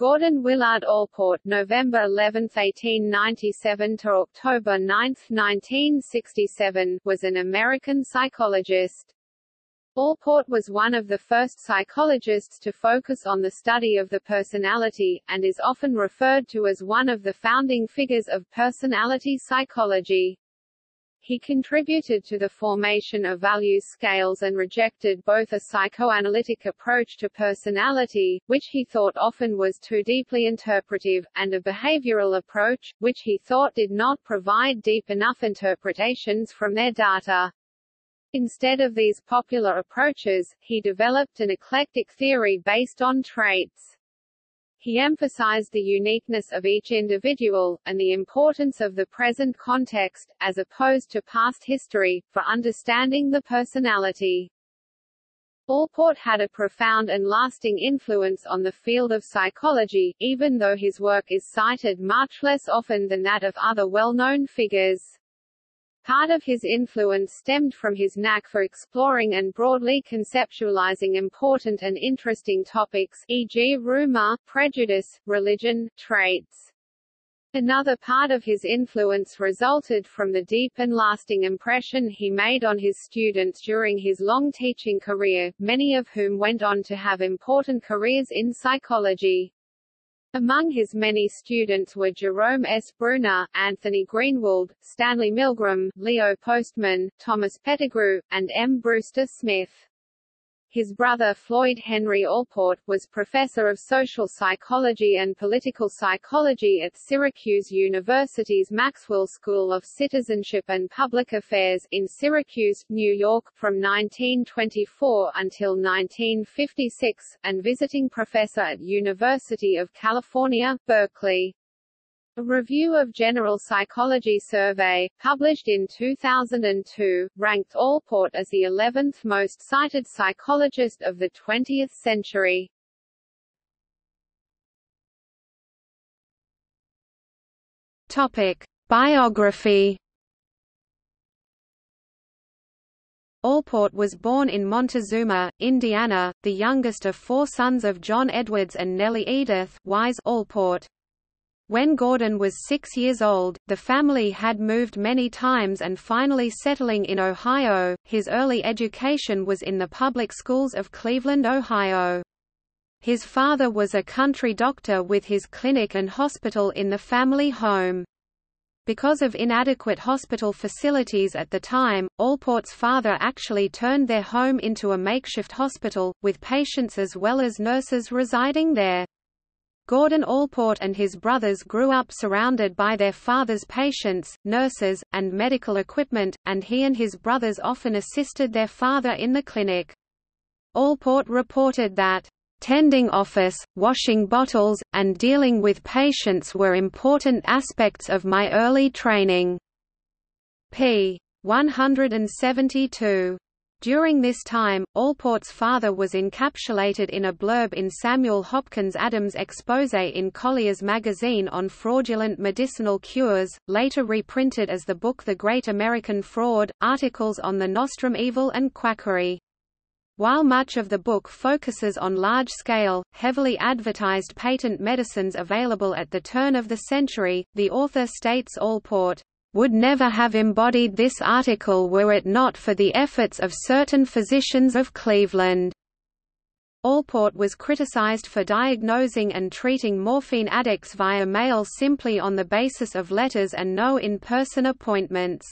Gordon Willard Allport November 11, 1897 to October 9, 1967, was an American psychologist. Allport was one of the first psychologists to focus on the study of the personality, and is often referred to as one of the founding figures of personality psychology. He contributed to the formation of value scales and rejected both a psychoanalytic approach to personality, which he thought often was too deeply interpretive, and a behavioral approach, which he thought did not provide deep enough interpretations from their data. Instead of these popular approaches, he developed an eclectic theory based on traits. He emphasized the uniqueness of each individual, and the importance of the present context, as opposed to past history, for understanding the personality. Allport had a profound and lasting influence on the field of psychology, even though his work is cited much less often than that of other well-known figures. Part of his influence stemmed from his knack for exploring and broadly conceptualizing important and interesting topics e.g. rumor, prejudice, religion, traits. Another part of his influence resulted from the deep and lasting impression he made on his students during his long teaching career, many of whom went on to have important careers in psychology. Among his many students were Jerome S. Bruner, Anthony Greenwald, Stanley Milgram, Leo Postman, Thomas Pettigrew, and M. Brewster Smith. His brother Floyd Henry Allport, was professor of social psychology and political psychology at Syracuse University's Maxwell School of Citizenship and Public Affairs, in Syracuse, New York, from 1924 until 1956, and visiting professor at University of California, Berkeley. A review of General Psychology survey, published in 2002, ranked Allport as the 11th most cited psychologist of the 20th century. Topic: Biography. Allport was born in Montezuma, Indiana, the youngest of four sons of John Edwards and Nellie Edith Wise Allport. When Gordon was six years old, the family had moved many times and finally settling in Ohio. His early education was in the public schools of Cleveland, Ohio. His father was a country doctor with his clinic and hospital in the family home. Because of inadequate hospital facilities at the time, Allport's father actually turned their home into a makeshift hospital, with patients as well as nurses residing there. Gordon Allport and his brothers grew up surrounded by their father's patients, nurses, and medical equipment, and he and his brothers often assisted their father in the clinic. Allport reported that, "...tending office, washing bottles, and dealing with patients were important aspects of my early training." p. 172. During this time, Allport's father was encapsulated in a blurb in Samuel Hopkins Adams' expose in Collier's magazine on fraudulent medicinal cures, later reprinted as the book The Great American Fraud, articles on the nostrum evil and quackery. While much of the book focuses on large-scale, heavily advertised patent medicines available at the turn of the century, the author states Allport would never have embodied this article were it not for the efforts of certain physicians of Cleveland. Allport was criticized for diagnosing and treating morphine addicts via mail simply on the basis of letters and no in-person appointments.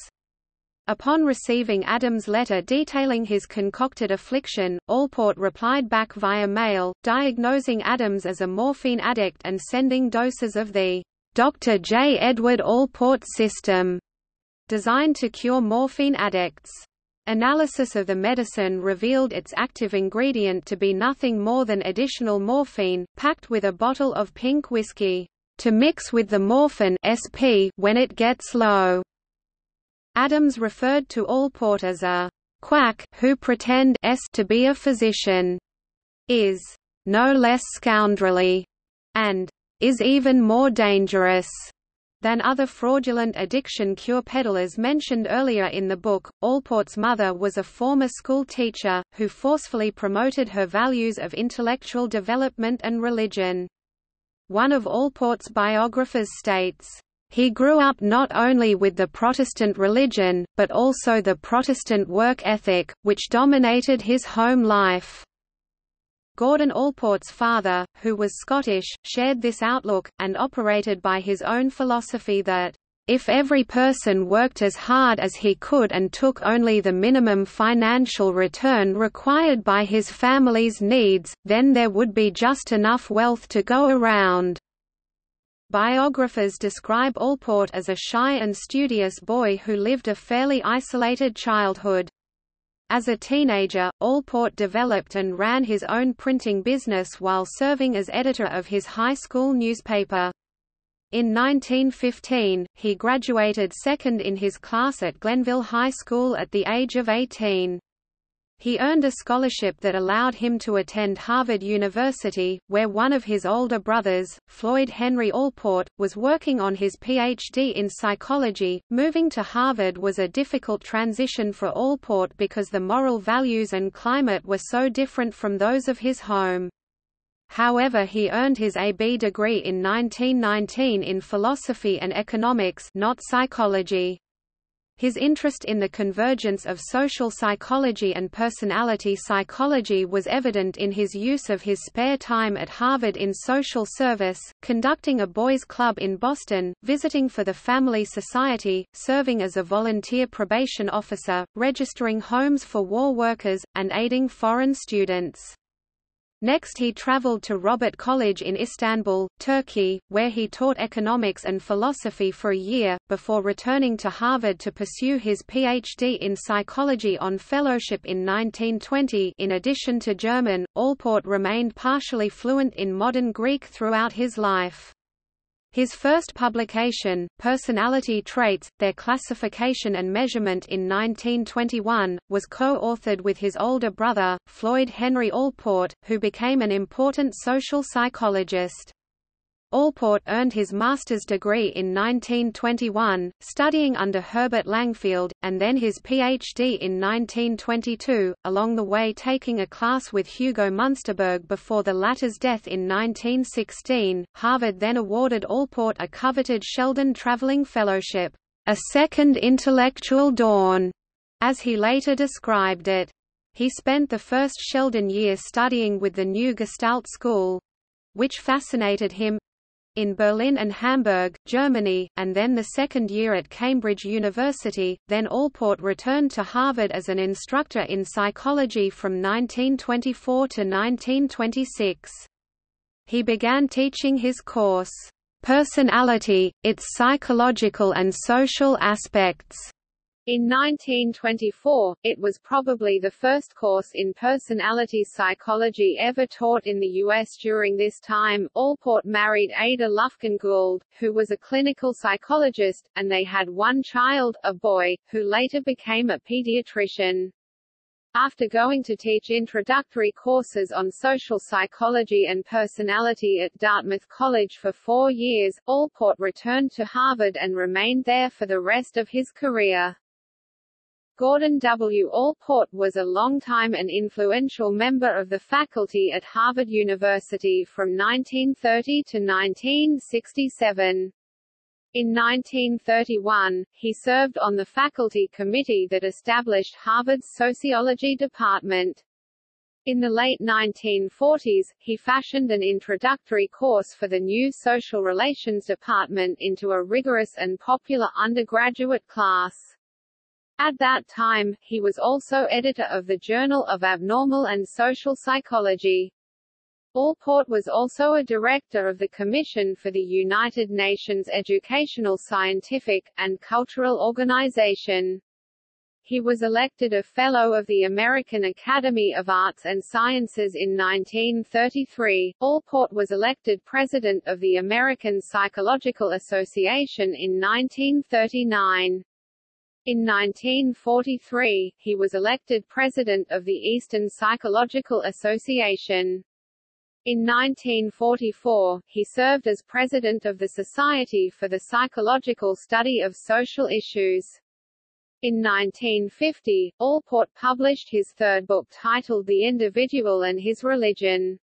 Upon receiving Adams' letter detailing his concocted affliction, Allport replied back via mail, diagnosing Adams as a morphine addict and sending doses of the Dr. J. Edward Allport system, designed to cure morphine addicts. Analysis of the medicine revealed its active ingredient to be nothing more than additional morphine, packed with a bottle of pink whiskey, to mix with the morphine SP when it gets low. Adams referred to Allport as a quack who pretend s to be a physician, is no less scoundrelly, and is even more dangerous than other fraudulent addiction cure peddlers mentioned earlier in the book. Allport's mother was a former school teacher, who forcefully promoted her values of intellectual development and religion. One of Allport's biographers states, he grew up not only with the Protestant religion, but also the Protestant work ethic, which dominated his home life. Gordon Allport's father, who was Scottish, shared this outlook, and operated by his own philosophy that, if every person worked as hard as he could and took only the minimum financial return required by his family's needs, then there would be just enough wealth to go around. Biographers describe Allport as a shy and studious boy who lived a fairly isolated childhood. As a teenager, Allport developed and ran his own printing business while serving as editor of his high school newspaper. In 1915, he graduated second in his class at Glenville High School at the age of 18. He earned a scholarship that allowed him to attend Harvard University, where one of his older brothers, Floyd Henry Allport, was working on his Ph.D. in psychology. Moving to Harvard was a difficult transition for Allport because the moral values and climate were so different from those of his home. However he earned his A.B. degree in 1919 in philosophy and economics not psychology. His interest in the convergence of social psychology and personality psychology was evident in his use of his spare time at Harvard in social service, conducting a boys' club in Boston, visiting for the Family Society, serving as a volunteer probation officer, registering homes for war workers, and aiding foreign students. Next he traveled to Robert College in Istanbul, Turkey, where he taught economics and philosophy for a year, before returning to Harvard to pursue his Ph.D. in psychology on fellowship in 1920 in addition to German, Allport remained partially fluent in modern Greek throughout his life. His first publication, Personality Traits, Their Classification and Measurement in 1921, was co-authored with his older brother, Floyd Henry Allport, who became an important social psychologist. Allport earned his master's degree in 1921, studying under Herbert Langfeld, and then his Ph.D. in 1922, along the way taking a class with Hugo Munsterberg before the latter's death in 1916. Harvard then awarded Allport a coveted Sheldon Traveling Fellowship, a second intellectual dawn, as he later described it. He spent the first Sheldon year studying with the new Gestalt School, which fascinated him, in Berlin and Hamburg, Germany, and then the second year at Cambridge University, then Allport returned to Harvard as an instructor in psychology from 1924 to 1926. He began teaching his course, Personality, its Psychological and Social Aspects, in 1924, it was probably the first course in personality psychology ever taught in the U.S. During this time, Allport married Ada Lufkin Gould, who was a clinical psychologist, and they had one child, a boy, who later became a pediatrician. After going to teach introductory courses on social psychology and personality at Dartmouth College for four years, Allport returned to Harvard and remained there for the rest of his career. Gordon W. Allport was a longtime and influential member of the faculty at Harvard University from 1930 to 1967. In 1931, he served on the faculty committee that established Harvard's sociology department. In the late 1940s, he fashioned an introductory course for the new Social Relations Department into a rigorous and popular undergraduate class. At that time, he was also editor of the Journal of Abnormal and Social Psychology. Allport was also a director of the Commission for the United Nations Educational Scientific, and Cultural Organization. He was elected a Fellow of the American Academy of Arts and Sciences in 1933. Allport was elected President of the American Psychological Association in 1939. In 1943, he was elected president of the Eastern Psychological Association. In 1944, he served as president of the Society for the Psychological Study of Social Issues. In 1950, Allport published his third book titled The Individual and His Religion.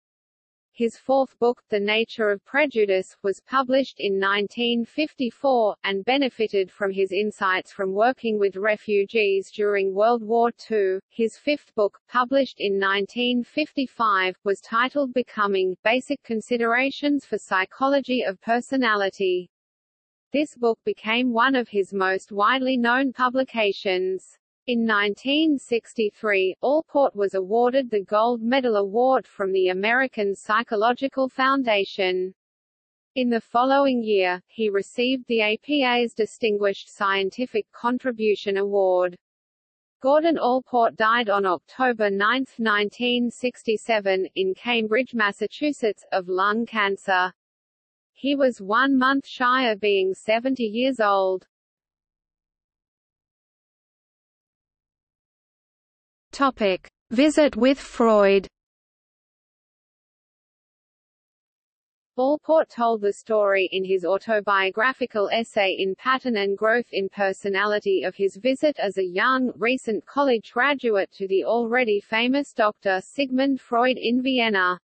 His fourth book, The Nature of Prejudice, was published in 1954, and benefited from his insights from working with refugees during World War II. His fifth book, published in 1955, was titled Becoming, Basic Considerations for Psychology of Personality. This book became one of his most widely known publications. In 1963, Allport was awarded the Gold Medal Award from the American Psychological Foundation. In the following year, he received the APA's Distinguished Scientific Contribution Award. Gordon Allport died on October 9, 1967, in Cambridge, Massachusetts, of lung cancer. He was one month shy of being 70 years old. Topic: Visit with Freud. Allport told the story in his autobiographical essay in Pattern and Growth in Personality of his visit as a young, recent college graduate to the already famous Dr. Sigmund Freud in Vienna.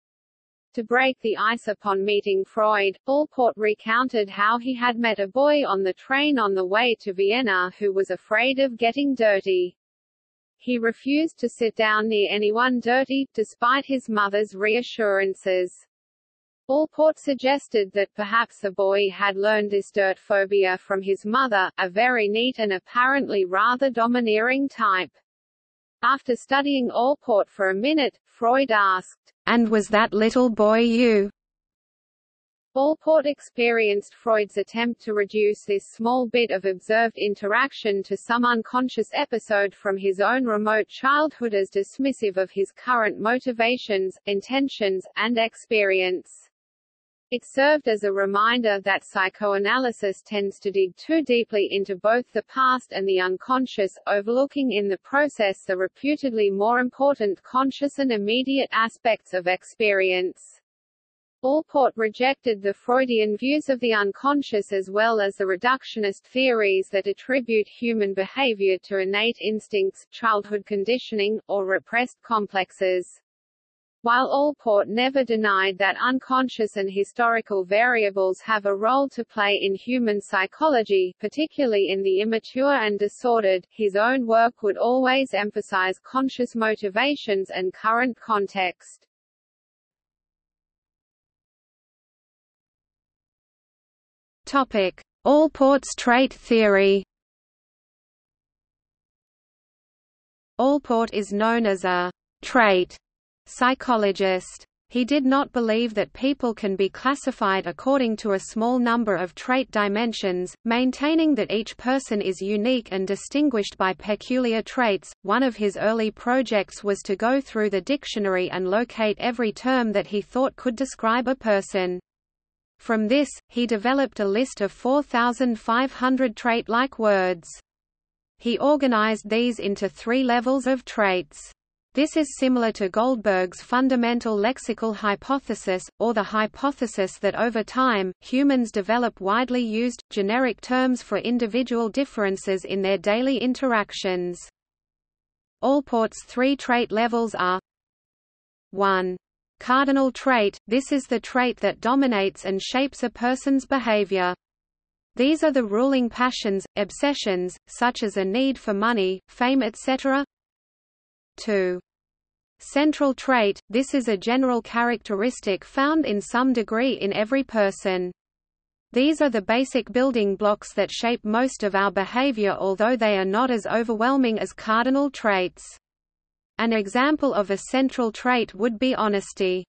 To break the ice upon meeting Freud, Allport recounted how he had met a boy on the train on the way to Vienna who was afraid of getting dirty. He refused to sit down near anyone dirty, despite his mother's reassurances. Allport suggested that perhaps the boy had learned this dirt phobia from his mother, a very neat and apparently rather domineering type. After studying Allport for a minute, Freud asked, And was that little boy you? Allport experienced Freud's attempt to reduce this small bit of observed interaction to some unconscious episode from his own remote childhood as dismissive of his current motivations, intentions, and experience. It served as a reminder that psychoanalysis tends to dig too deeply into both the past and the unconscious, overlooking in the process the reputedly more important conscious and immediate aspects of experience. Allport rejected the Freudian views of the unconscious as well as the reductionist theories that attribute human behavior to innate instincts, childhood conditioning, or repressed complexes. While Allport never denied that unconscious and historical variables have a role to play in human psychology, particularly in the immature and disordered, his own work would always emphasize conscious motivations and current context. Topic: Allport's trait theory. Allport is known as a trait psychologist. He did not believe that people can be classified according to a small number of trait dimensions, maintaining that each person is unique and distinguished by peculiar traits. One of his early projects was to go through the dictionary and locate every term that he thought could describe a person. From this, he developed a list of 4,500 trait-like words. He organized these into three levels of traits. This is similar to Goldberg's fundamental lexical hypothesis, or the hypothesis that over time, humans develop widely used, generic terms for individual differences in their daily interactions. Allport's three trait levels are 1. Cardinal trait – This is the trait that dominates and shapes a person's behavior. These are the ruling passions, obsessions, such as a need for money, fame etc. 2. Central trait – This is a general characteristic found in some degree in every person. These are the basic building blocks that shape most of our behavior although they are not as overwhelming as cardinal traits. An example of a central trait would be honesty.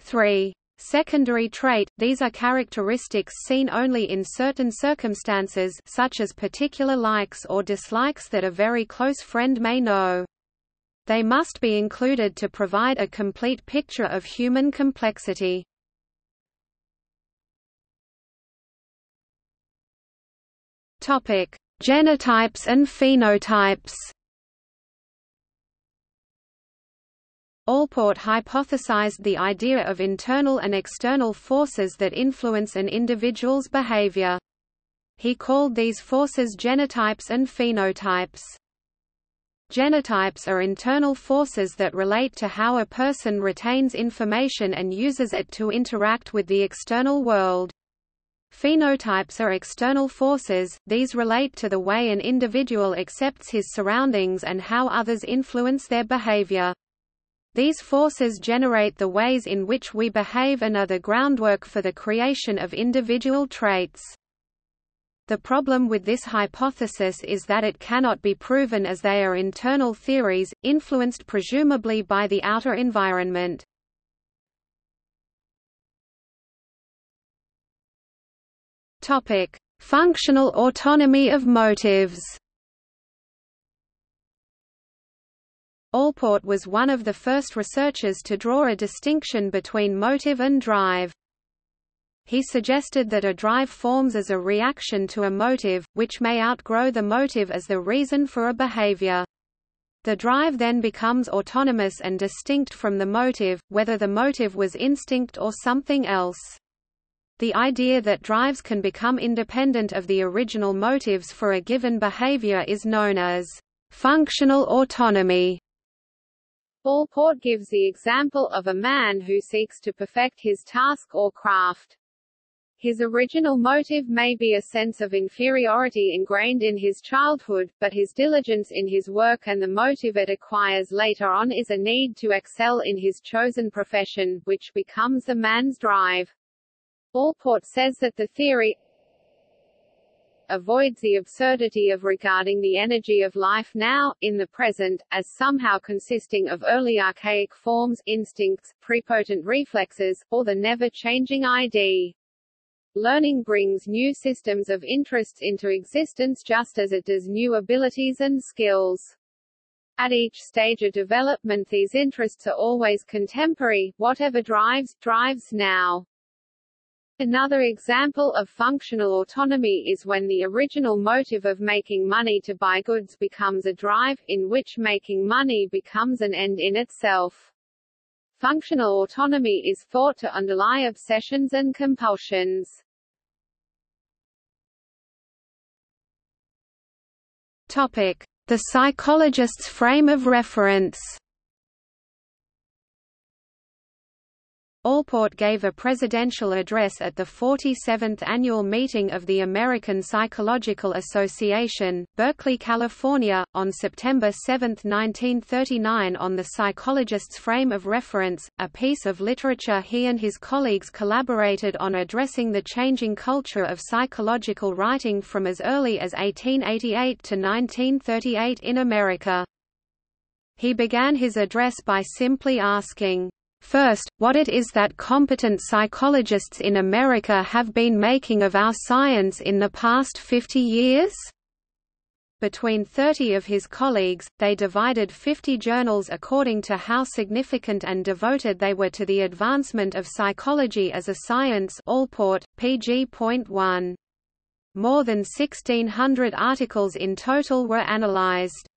3. Secondary trait – These are characteristics seen only in certain circumstances such as particular likes or dislikes that a very close friend may know. They must be included to provide a complete picture of human complexity. Genotypes and phenotypes. Allport hypothesized the idea of internal and external forces that influence an individual's behavior. He called these forces genotypes and phenotypes. Genotypes are internal forces that relate to how a person retains information and uses it to interact with the external world. Phenotypes are external forces, these relate to the way an individual accepts his surroundings and how others influence their behavior. These forces generate the ways in which we behave and are the groundwork for the creation of individual traits. The problem with this hypothesis is that it cannot be proven as they are internal theories, influenced presumably by the outer environment. Functional autonomy of motives. Allport was one of the first researchers to draw a distinction between motive and drive. He suggested that a drive forms as a reaction to a motive, which may outgrow the motive as the reason for a behavior. The drive then becomes autonomous and distinct from the motive, whether the motive was instinct or something else. The idea that drives can become independent of the original motives for a given behavior is known as functional autonomy. Allport gives the example of a man who seeks to perfect his task or craft. His original motive may be a sense of inferiority ingrained in his childhood, but his diligence in his work and the motive it acquires later on is a need to excel in his chosen profession, which becomes the man's drive. Allport says that the theory avoids the absurdity of regarding the energy of life now, in the present, as somehow consisting of early archaic forms, instincts, prepotent reflexes, or the never-changing ID. Learning brings new systems of interests into existence just as it does new abilities and skills. At each stage of development these interests are always contemporary, whatever drives, drives now. Another example of functional autonomy is when the original motive of making money to buy goods becomes a drive, in which making money becomes an end in itself. Functional autonomy is thought to underlie obsessions and compulsions. Topic: The psychologist's frame of reference. Allport gave a presidential address at the 47th annual meeting of the American Psychological Association, Berkeley, California, on September 7, 1939 on the psychologist's frame of reference, a piece of literature he and his colleagues collaborated on addressing the changing culture of psychological writing from as early as 1888 to 1938 in America. He began his address by simply asking, First, what it is that competent psychologists in America have been making of our science in the past 50 years? Between 30 of his colleagues, they divided 50 journals according to how significant and devoted they were to the advancement of psychology as a science Allport, pg.1. More than 1,600 articles in total were analyzed.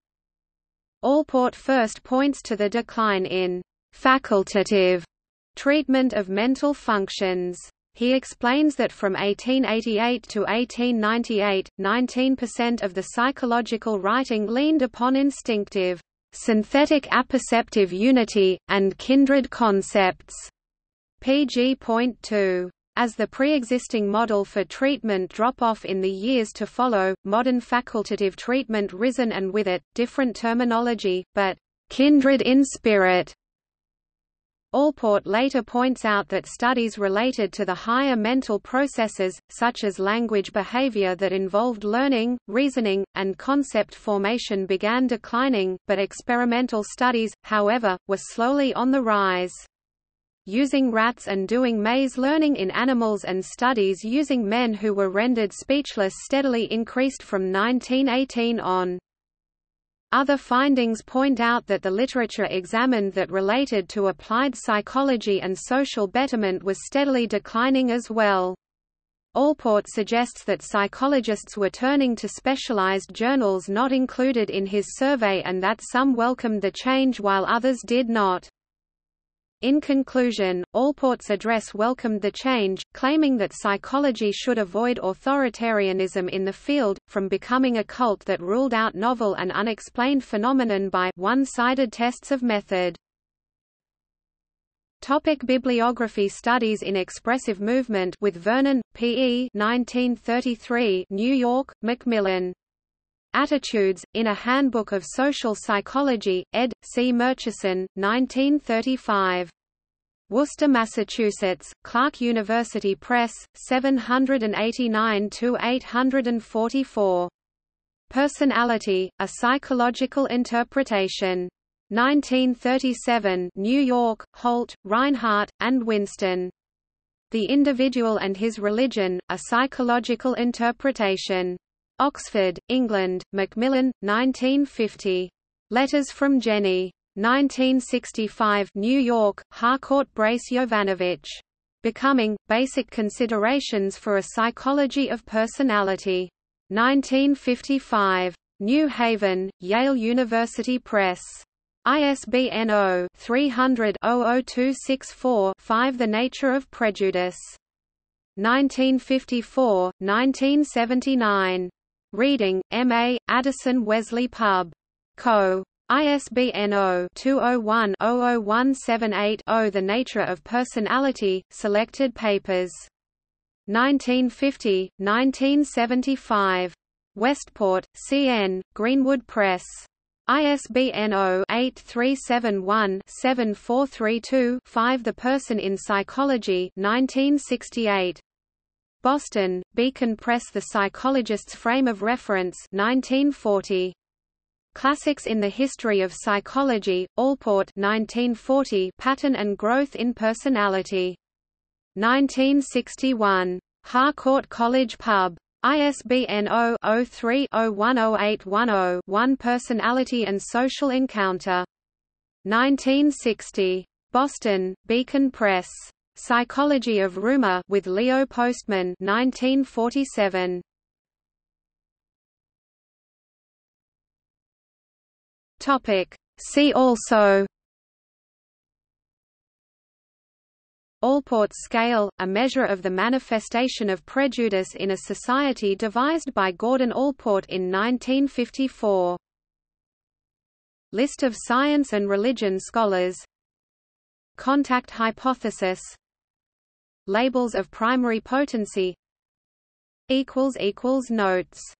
Allport first points to the decline in facultative treatment of mental functions. He explains that from 1888 to 1898, 19% of the psychological writing leaned upon instinctive, synthetic apperceptive unity, and kindred concepts. pg.2. As the pre-existing model for treatment drop off in the years to follow, modern facultative treatment risen and with it, different terminology, but kindred in spirit Allport later points out that studies related to the higher mental processes, such as language behavior that involved learning, reasoning, and concept formation began declining, but experimental studies, however, were slowly on the rise. Using rats and doing maze learning in animals and studies using men who were rendered speechless steadily increased from 1918 on. Other findings point out that the literature examined that related to applied psychology and social betterment was steadily declining as well. Allport suggests that psychologists were turning to specialized journals not included in his survey and that some welcomed the change while others did not. In conclusion, Allport's address welcomed the change, claiming that psychology should avoid authoritarianism in the field, from becoming a cult that ruled out novel and unexplained phenomenon by one-sided tests of method. Topic bibliography Studies in Expressive Movement with Vernon, P. E. 1933, New York, Macmillan. Attitudes, in a Handbook of Social Psychology, ed. C. Murchison, 1935. Worcester, Massachusetts, Clark University Press, 789–844. Personality, A Psychological Interpretation. 1937 New York, Holt, Rinehart, and Winston. The Individual and His Religion, A Psychological Interpretation. Oxford, England, Macmillan, 1950. Letters from Jenny. 1965 New York, Harcourt Brace Jovanovich. Becoming, Basic Considerations for a Psychology of Personality. 1955. New Haven, Yale University Press. ISBN 0-300-00264-5 The Nature of Prejudice. 1954, 1979. Reading, M.A., Addison Wesley Pub. Co. ISBN 0-201-00178-0 The Nature of Personality, Selected Papers. 1950, 1975. Westport, C.N., Greenwood Press. ISBN 0-8371-7432-5 The Person in Psychology 1968. Boston, Beacon Press The Psychologist's Frame of Reference 1940. Classics in the History of Psychology, Allport 1940 Pattern and Growth in Personality. 1961. Harcourt College Pub. ISBN 0-03-010810-1 Personality and Social Encounter. 1960. Boston, Beacon Press. Psychology of Rumor with Leo Postman 1947. Topic See also Allport scale, a measure of the manifestation of prejudice in a society devised by Gordon Allport in 1954. List of science and religion scholars Contact hypothesis Labels of primary potency Notes